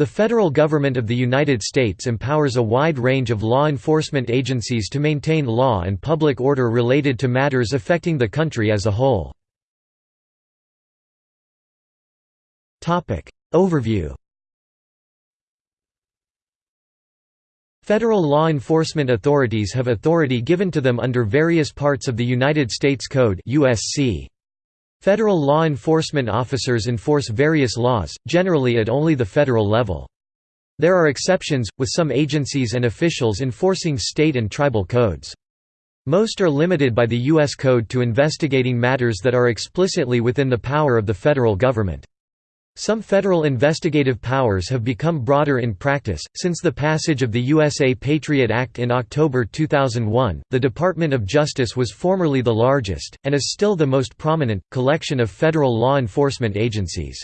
The federal government of the United States empowers a wide range of law enforcement agencies to maintain law and public order related to matters affecting the country as a whole. Overview Federal law enforcement authorities have authority given to them under various parts of the United States Code USC. Federal law enforcement officers enforce various laws, generally at only the federal level. There are exceptions, with some agencies and officials enforcing state and tribal codes. Most are limited by the U.S. Code to investigating matters that are explicitly within the power of the federal government. Some federal investigative powers have become broader in practice. Since the passage of the USA Patriot Act in October 2001, the Department of Justice was formerly the largest, and is still the most prominent, collection of federal law enforcement agencies.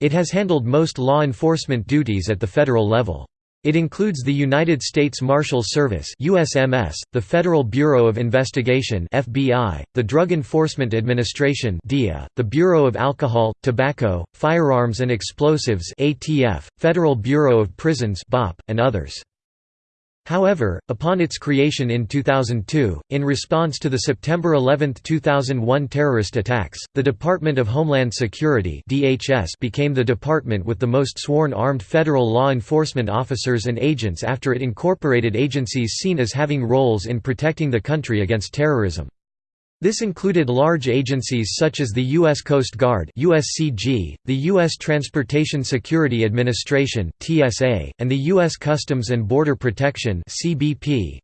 It has handled most law enforcement duties at the federal level. It includes the United States Marshal Service USMS, the Federal Bureau of Investigation FBI, the Drug Enforcement Administration DEA, the Bureau of Alcohol, Tobacco, Firearms and Explosives ATF, Federal Bureau of Prisons BOP, and others. However, upon its creation in 2002, in response to the September 11, 2001 terrorist attacks, the Department of Homeland Security (DHS) became the department with the most sworn armed federal law enforcement officers and agents after it incorporated agencies seen as having roles in protecting the country against terrorism. This included large agencies such as the U.S. Coast Guard USCG, the U.S. Transportation Security Administration TSA, and the U.S. Customs and Border Protection CBP,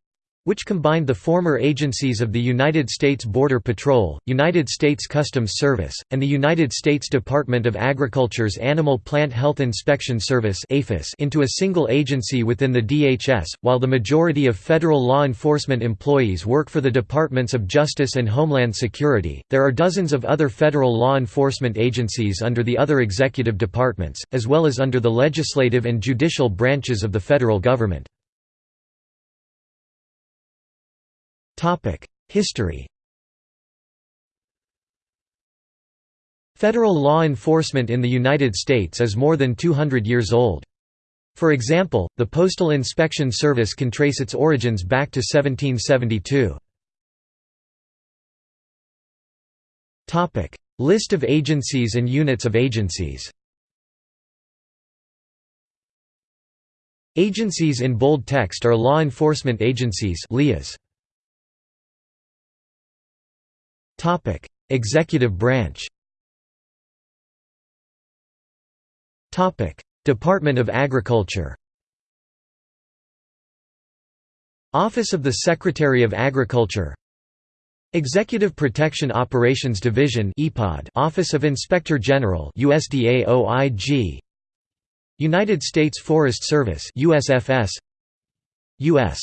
which combined the former agencies of the United States Border Patrol, United States Customs Service, and the United States Department of Agriculture's Animal Plant Health Inspection Service into a single agency within the DHS. While the majority of federal law enforcement employees work for the Departments of Justice and Homeland Security, there are dozens of other federal law enforcement agencies under the other executive departments, as well as under the legislative and judicial branches of the federal government. History Federal law enforcement in the United States is more than 200 years old. For example, the Postal Inspection Service can trace its origins back to 1772. List of agencies and units of agencies Agencies in bold text are law enforcement agencies LEAs. Topic: Executive branch. Topic: Department of Agriculture. Office of the Secretary of Agriculture. Executive Protection Operations Division (EPOD). Office of Inspector General (USDA OIG). United States Forest Service (USFS). U.S.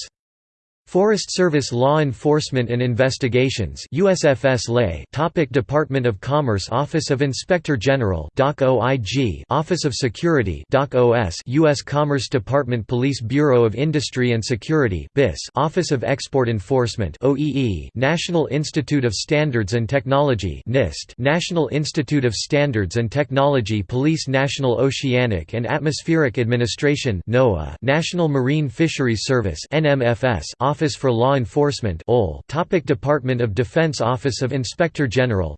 Forest Service Law Enforcement and Investigations USFS LA Topic Department of Commerce Office of Inspector General DOC OIG Office of Security DOC OS US Commerce Department Police Bureau of Industry and Security BIS Office of Export Enforcement OEE National Institute of Standards and Technology NIST National Institute of Standards and Technology Police National Oceanic and Atmospheric Administration NOAA National Marine Fisheries Service NMFS Office for Law Enforcement Topic Department of Defense Office of Inspector General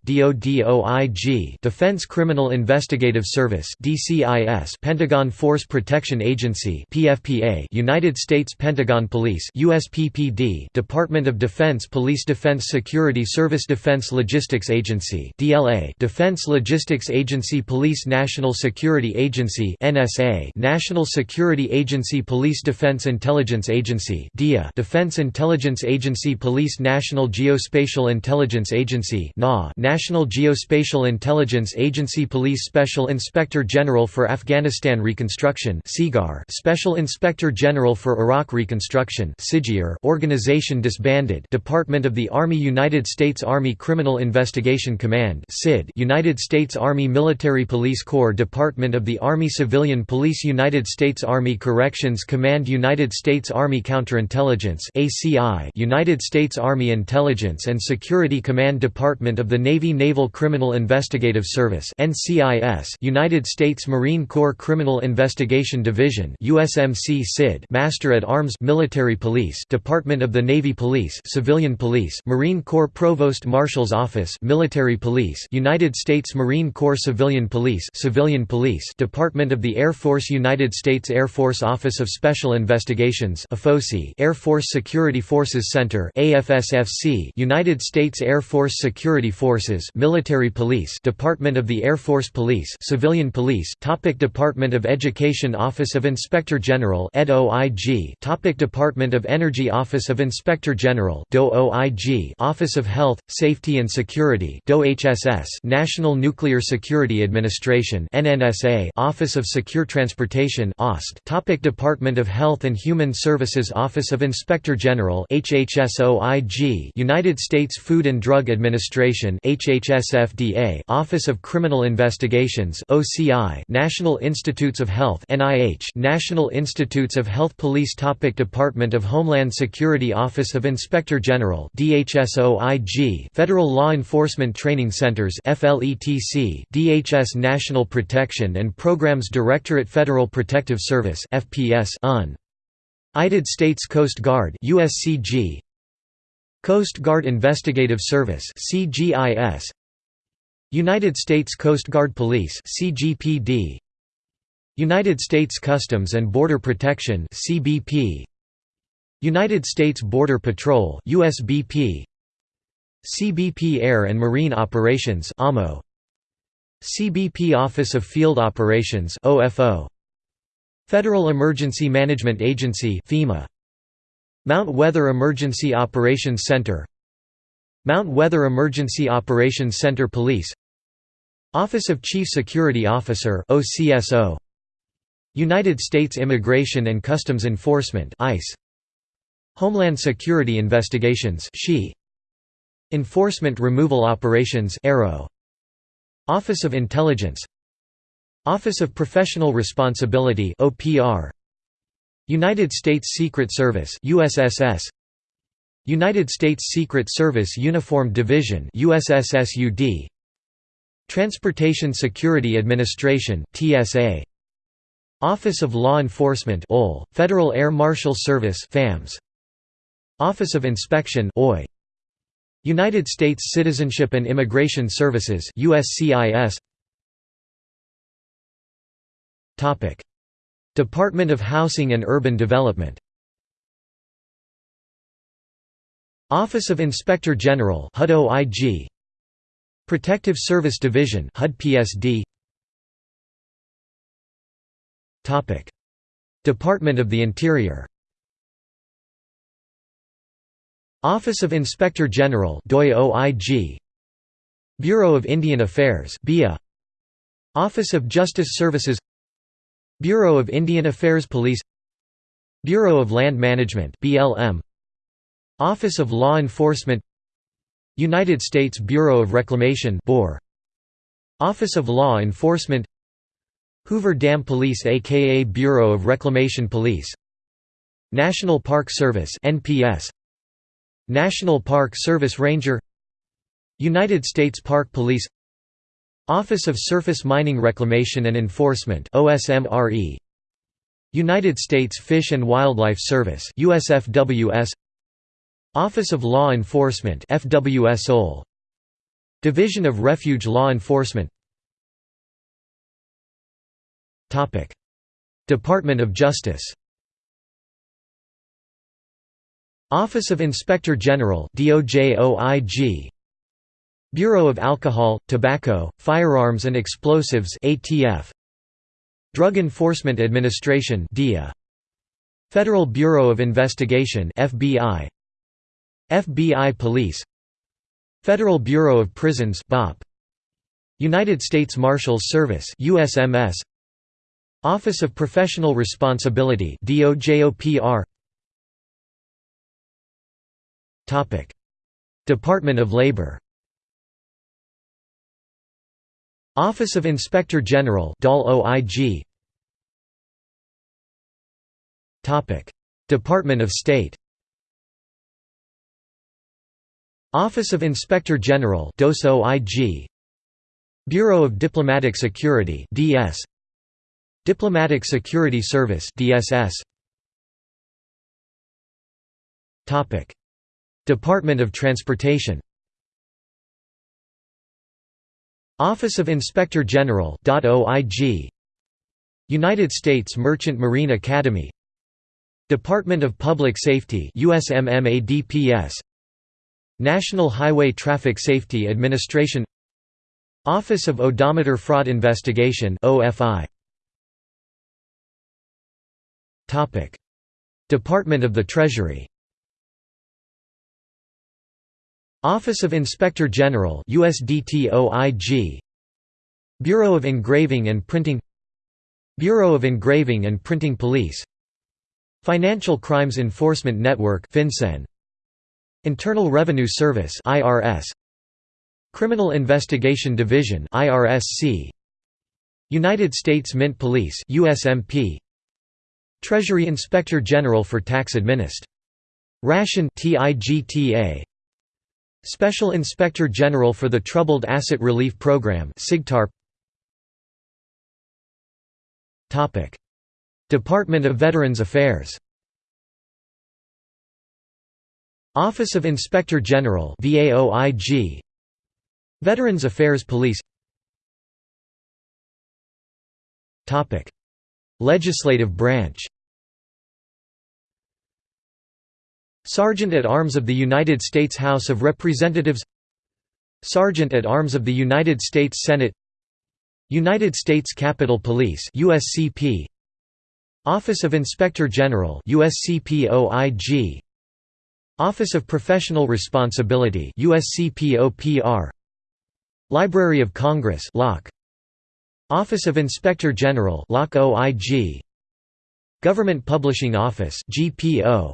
Defense Criminal Investigative Service DCIS Pentagon Force Protection Agency PFPA United States Pentagon Police USPPD Department of Defense Police Defense Security Service Defense Logistics Agency DLA Defense Logistics Agency Police National Security Agency NSA National Security Agency Police Defense Intelligence Agency DIA Defense Defense Intelligence Agency Police National Geospatial Intelligence Agency National Geospatial Intelligence Agency Police Special Inspector General for Afghanistan Reconstruction Special Inspector General for Iraq Reconstruction Organization disbanded Department of the Army United States Army Criminal Investigation Command United States Army Military Police Corps Department of the Army Civilian Police United States Army Corrections Command United States Army Counterintelligence ACI United States Army Intelligence and Security Command Department of the Navy Naval Criminal Investigative Service NCIS United States Marine Corps Criminal Investigation Division USMC CID Master at Arms Military Police Department of the Navy Police Civilian Police Marine Corps Provost Marshal's Office Military Police United States Marine Corps Civilian Police Civilian Police Department of the Air Force United States Air Force Office of Special Investigations Air Force Security Forces Center AFSFC United States Air Force Security Forces Military Police Department of the Air Force Police Civilian Police Topic Department of Education Office of Inspector General EDOIG Topic Department of Energy Office of Inspector General DOOIG Office of Health, Safety and Security DOHSS National Nuclear Security Administration NNSA Office of Secure Transportation OST Topic Department of Health and Human Services Office of Inspector General HHSOIG United States Food and Drug Administration HHSFDA Office of Criminal Investigations OCI National Institutes of Health NIH National Institutes of Health Police Topic Department of Homeland Security Office of Inspector General DHSOIG Federal Law Enforcement Training Centers FLETC DHS National Protection and Programs Directorate Federal Protective Service FPS UN United States Coast Guard USCG Coast Guard Investigative Service CGIS United States Coast Guard Police CGPD United States Customs and Border Protection CBP United States Border Patrol USBP CBP Air and Marine Operations AMO CBP Office of Field Operations OFO Federal Emergency Management Agency FEMA. Mount Weather Emergency Operations Center. Mount Weather Emergency Operations Center Police. Office of Chief Security Officer OCSO United States Immigration and Customs Enforcement ICE Homeland Security Investigations SHE Enforcement Removal Operations Office of Intelligence Office of Professional Responsibility OPR United States Secret Service USSS United States Secret Service Uniform Division USSSUD Transportation Security Administration TSA Office of Law Enforcement OL Federal Air Marshal Service FAMS Office of Inspection OI United States Citizenship and Immigration Services USCIS Department of Housing and Urban Development. Office of Inspector General HUD OIG Protective Service Division HUD PSD Topic Department of the Interior Office of Inspector General DOI OIG Bureau of Indian Affairs BIA Office of Justice Services Bureau of Indian Affairs Police Bureau of Land Management BLM Office of Law Enforcement United States Bureau of Reclamation BOR Office of Law Enforcement Hoover Dam Police aka Bureau of Reclamation Police National Park Service NPS National Park Service Ranger United States Park Police Office of Surface Mining Reclamation and Enforcement OSMRE United States Fish and Wildlife Service USFWS Office of Law Enforcement FWSOL Division of Refuge Law Enforcement. Topic. Department of Justice. Office of Inspector General DOJOIG Bureau of Alcohol, Tobacco, Firearms and Explosives ATF Drug Enforcement Administration DEA Federal Bureau of Investigation FBI FBI Police. Federal Bureau of Prisons BOP United States Marshals Service USMS Office of Professional Responsibility DOJOPR Topic. Department of Labor Office of Inspector General Department of State. Office of Inspector General Bureau of Diplomatic Security DS Diplomatic Security Service DSS Topic. Department of Transportation Office of Inspector General. United States Merchant Marine Academy. Department of Public Safety National Highway Traffic Safety Administration. Office of Odometer Fraud Investigation OFI Topic. Department of the Treasury Office of Inspector General USDTOIG Bureau of Engraving and Printing Bureau of Engraving and Printing Police Financial Crimes Enforcement Network FinCEN. Internal Revenue Service IRS Criminal Investigation Division IRSC United States Mint Police USMP Treasury Inspector General for Tax Administ. Ration TIGTA Special Inspector General for the Troubled Asset Relief Program Topic. Department of Veterans Affairs. Office of Inspector General VAOIG Veterans Affairs Police. Topic. Legislative branch Sergeant at Arms of the United States House of Representatives Sergeant at Arms of the United States Senate United States Capitol Police USCP Office of Inspector General USCPOIG Office of Professional Responsibility USCPOPR Library of Congress LOC Office of Inspector General LOC OIG Government Publishing Office GPO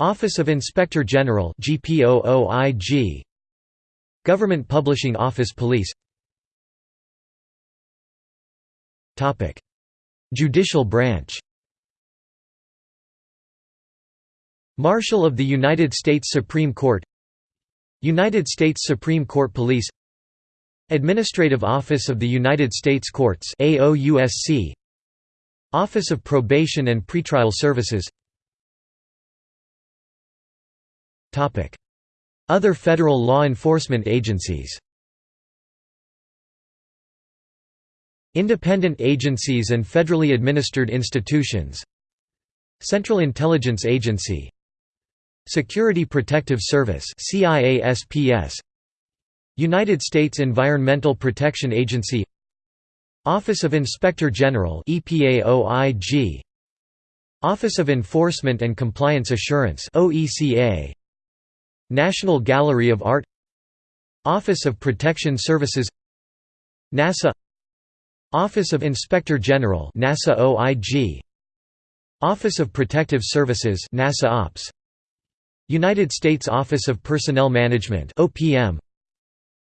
Office of Inspector General GPOOIG Government Publishing Office Police. Topic. Judicial branch. Marshal of the United States Supreme Court. United States Supreme Court Police. Administrative Office of the United States Courts Office of Probation and Pretrial Services Other federal law enforcement agencies Independent agencies and federally administered institutions Central Intelligence Agency Security Protective Service United States Environmental Protection Agency Office of Inspector General Office of Enforcement and Compliance Assurance National Gallery of Art Office of Protection Services NASA Office of Inspector General NASA OIG Office of Protective Services NASA Ops United States Office of Personnel Management OPM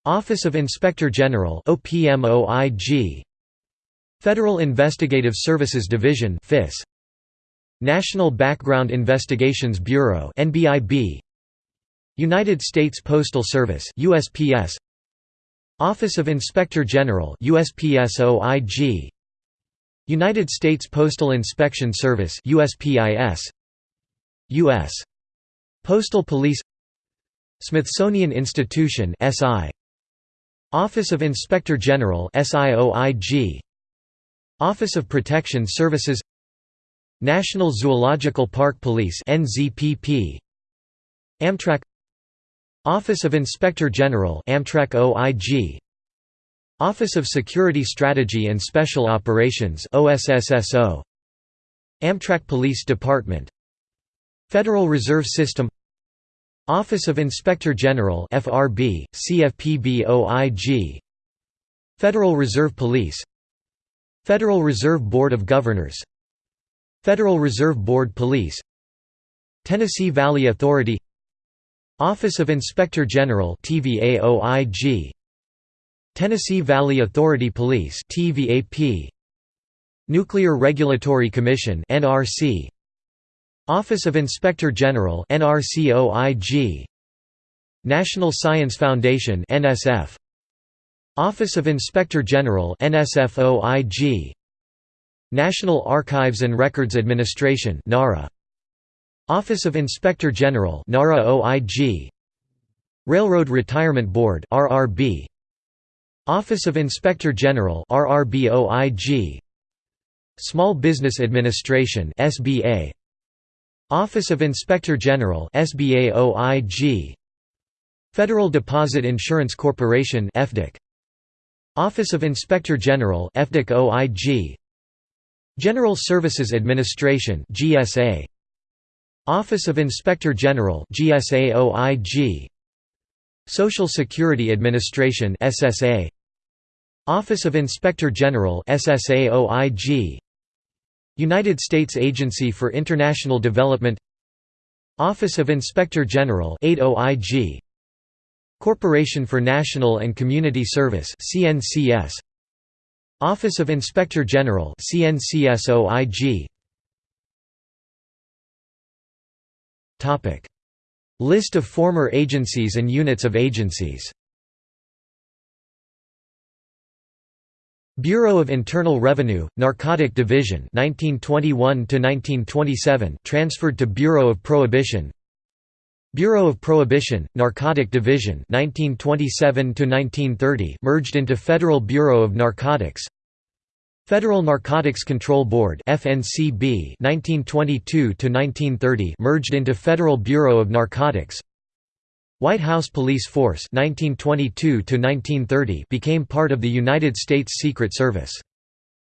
Office of Inspector General OPM OIG Federal Investigative Services Division FIS National Background Investigations Bureau NBIB United States Postal Service USPS Office of Inspector General USPS United States Postal Inspection Service USPIS US Postal Police. Smithsonian Institution SI Office of Inspector General SIOIG Office of Protection Services. National Zoological Park Police NZPP Amtrak Office of Inspector General Amtrak OIG Office of Security Strategy and Special Operations OSSSO Amtrak Police Department. Federal Reserve System. Office of Inspector General FRB CFPB Federal Reserve Police. Federal Reserve Board of Governors. Federal Reserve Board Police. Tennessee Valley Authority Office of Inspector General Tennessee Valley Authority Police Nuclear Regulatory Commission Office of Inspector General National Science Foundation Office of Inspector General National Archives and Records Administration NARA Office of Inspector General NARA OIG Railroad Retirement Board RRB Office of Inspector General RRB OIG Small Business Administration SBA Office of Inspector General SBA OIG Federal Deposit Insurance Corporation FDIC Office of Inspector General FDIC OIG General Services Administration GSA Office of Inspector General GSA OIG Social Security Administration SSA Office of Inspector General SSA OIG United States Agency for International Development. Office of Inspector General 8 OIG Corporation for National and Community Service CNCS Office of Inspector General CNCSOIG List of former agencies and units of agencies. Bureau of Internal Revenue, Narcotic Division 1921 1927 transferred to Bureau of Prohibition. Bureau of Prohibition, Narcotic Division 1927 merged into Federal Bureau of Narcotics Federal Narcotics Control Board FNCB 1922–1930 merged into Federal Bureau of Narcotics White House Police Force 1922–1930 became part of the United States Secret Service.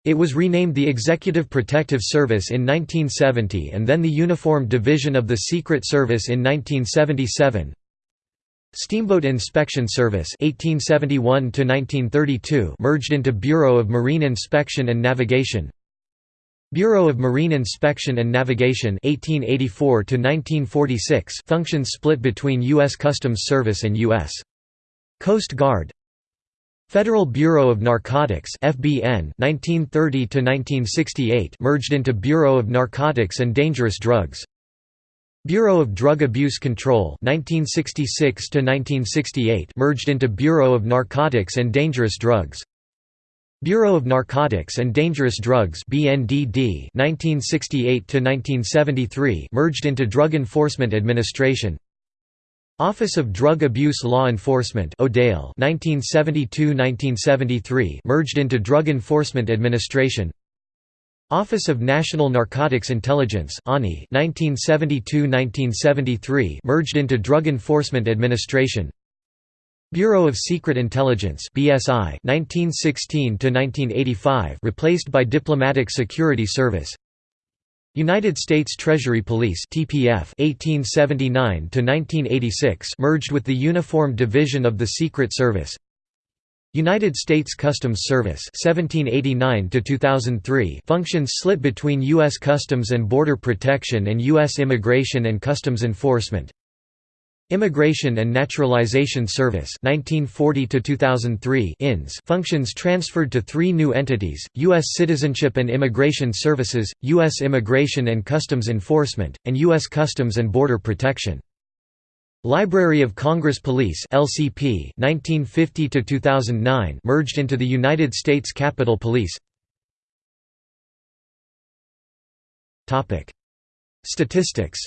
It was renamed the Executive Protective Service in 1970 and then the Uniformed Division of the Secret Service in 1977. Steamboat Inspection Service 1871 merged into Bureau of Marine Inspection and Navigation Bureau of Marine Inspection and Navigation 1884 functions split between U.S. Customs Service and U.S. Coast Guard Federal Bureau of Narcotics FBN 1930 to 1968 merged into Bureau of Narcotics and Dangerous Drugs Bureau of Drug Abuse Control 1966 to 1968 merged into Bureau of Narcotics and Dangerous Drugs. Bureau of Narcotics and Dangerous Drugs BNDD 1968 to 1973 merged into Drug Enforcement Administration. Office of Drug Abuse Law Enforcement Odale 1972–1973 merged into Drug Enforcement Administration Office of National Narcotics Intelligence ANI 1972–1973 merged into Drug Enforcement Administration. Bureau of Secret Intelligence BSI 1916–1985 replaced by Diplomatic Security Service. United States Treasury Police TPF 1879 to 1986 merged with the Uniformed Division of the Secret Service United States Customs Service 1789 to 2003 functions split between US Customs and Border Protection and US Immigration and Customs Enforcement Immigration and Naturalization Service 1940 to 2003 INS functions transferred to three new entities: US Citizenship and Immigration Services, US Immigration and Customs Enforcement, and US Customs and Border Protection. Library of Congress Police LCP 1950 to 2009 merged into the United States Capitol Police. Topic: Statistics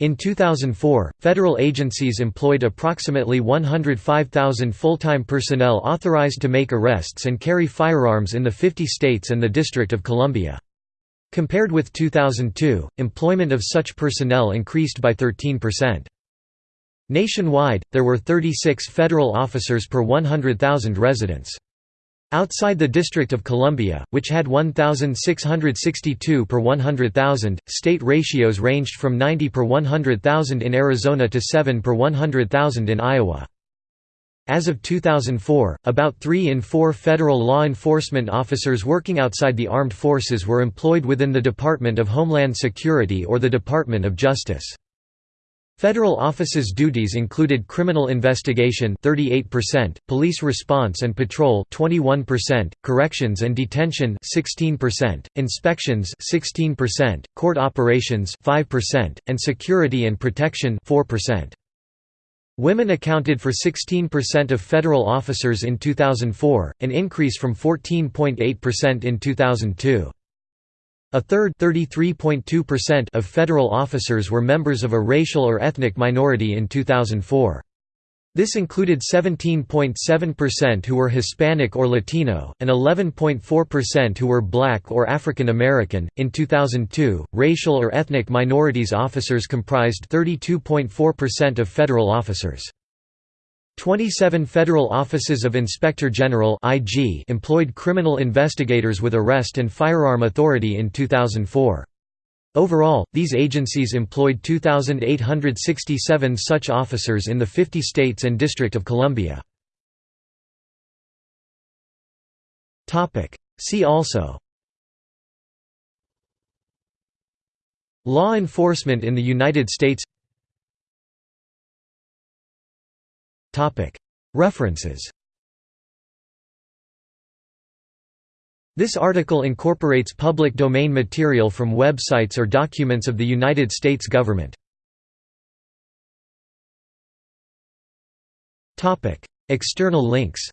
In 2004, federal agencies employed approximately 105,000 full-time personnel authorized to make arrests and carry firearms in the 50 states and the District of Columbia. Compared with 2002, employment of such personnel increased by 13%. Nationwide, there were 36 federal officers per 100,000 residents. Outside the District of Columbia, which had 1,662 per 100,000, state ratios ranged from 90 per 100,000 in Arizona to 7 per 100,000 in Iowa. As of 2004, about 3 in 4 federal law enforcement officers working outside the armed forces were employed within the Department of Homeland Security or the Department of Justice. Federal offices' duties included criminal investigation 38%, police response and patrol 21%, corrections and detention 16%, inspections 16%, court operations 5%, and security and protection 4%. Women accounted for 16% of federal officers in 2004, an increase from 14.8% in 2002. A third of federal officers were members of a racial or ethnic minority in 2004. This included 17.7% who were Hispanic or Latino, and 11.4% who were Black or African American. In 2002, racial or ethnic minorities officers comprised 32.4% of federal officers. 27 federal offices of Inspector General employed criminal investigators with arrest and firearm authority in 2004. Overall, these agencies employed 2,867 such officers in the 50 states and District of Columbia. See also. Law enforcement in the United States. References This article incorporates public domain material from websites or documents of the United States government. External links